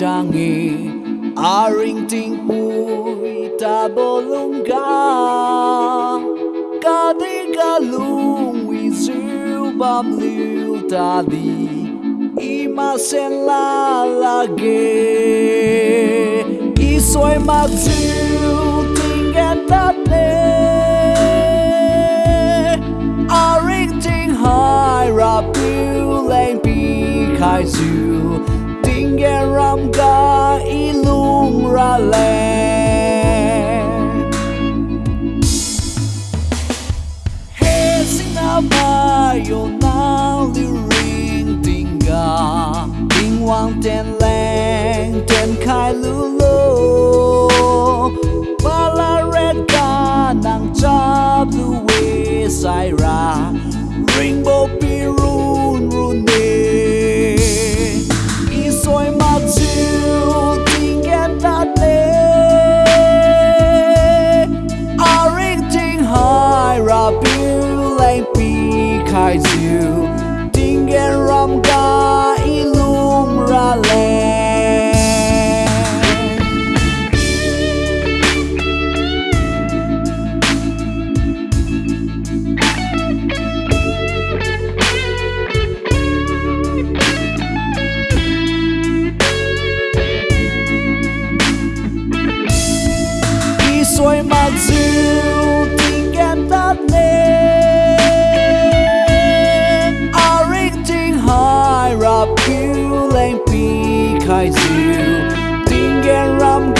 jangi arinting pui tabolunga kadigalung wizu bamliu tadi Imasenla lague, isso é isoy matsu tingan tatle arinting high lempi pikaizu geram ge i ra ga i ra le. He sing out my yo na li ring tinga Ting wang ten lang ten kai lu lu. Khai diệu Ting en ram ga i lung ra le I soi ma diu lane behind you. Ding and